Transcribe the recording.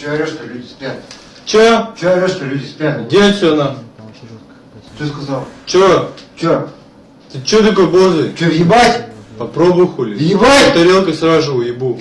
Че орешь, что люди спят? Че? Че орешь, что люди спят? Иди отсюда. Что сказал? Че? Че? Ты че такой бозый? Че, въебать? Попробуй хули. Въебать? Тарелкой сразу уебу.